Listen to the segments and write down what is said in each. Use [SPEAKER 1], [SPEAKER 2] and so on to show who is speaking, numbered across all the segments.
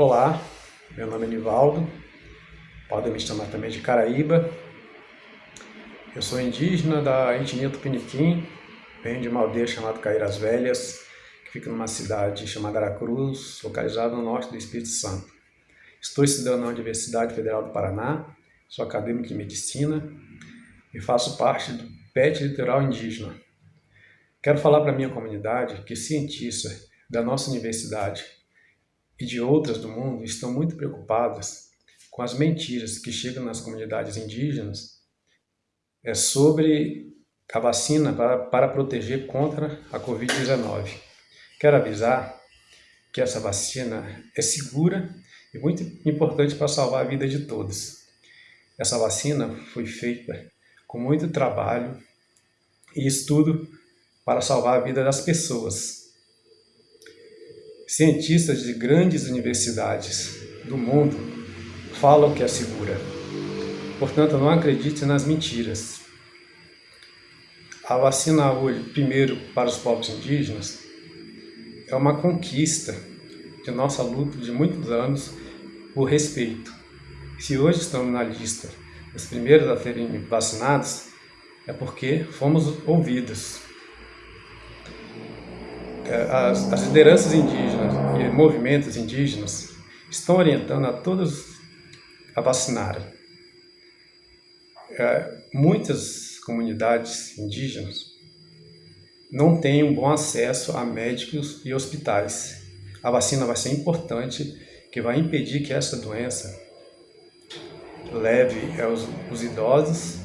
[SPEAKER 1] Olá, meu nome é Nivaldo, podem me chamar também de Caraíba. Eu sou indígena da etnia Tupiniquim, venho de uma aldeia chamada Caíras Velhas, que fica numa cidade chamada Aracruz, localizada no norte do Espírito Santo. Estou estudando na Universidade Federal do Paraná, sou acadêmico de Medicina e faço parte do PET Litoral Indígena. Quero falar para a minha comunidade que cientistas da nossa universidade e de outras do mundo estão muito preocupadas com as mentiras que chegam nas comunidades indígenas é sobre a vacina para, para proteger contra a Covid-19. Quero avisar que essa vacina é segura e muito importante para salvar a vida de todos. Essa vacina foi feita com muito trabalho e estudo para salvar a vida das pessoas. Cientistas de grandes universidades do mundo falam que é segura. Portanto, não acredite nas mentiras. A vacina hoje, primeiro para os povos indígenas, é uma conquista de nossa luta de muitos anos por respeito. Se hoje estamos na lista dos primeiros a serem vacinados, é porque fomos ouvidos. É, as, as lideranças indígenas e movimentos indígenas estão orientando a todos a vacinarem. É, muitas comunidades indígenas não têm um bom acesso a médicos e hospitais. A vacina vai ser importante, que vai impedir que essa doença leve aos, os idosos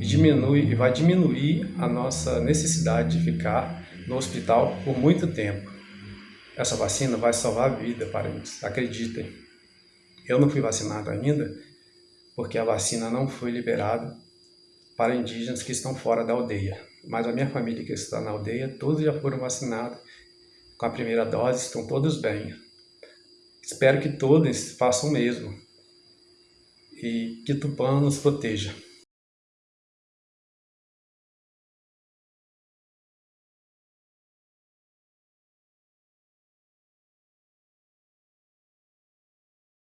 [SPEAKER 1] e, diminui, e vai diminuir a nossa necessidade de ficar no hospital por muito tempo. Essa vacina vai salvar a vida, parentes, acreditem. Eu não fui vacinado ainda, porque a vacina não foi liberada para indígenas que estão fora da aldeia. Mas a minha família que está na aldeia, todos já foram vacinados com a primeira dose, estão todos bem. Espero que todos façam o mesmo e que Tupã nos proteja.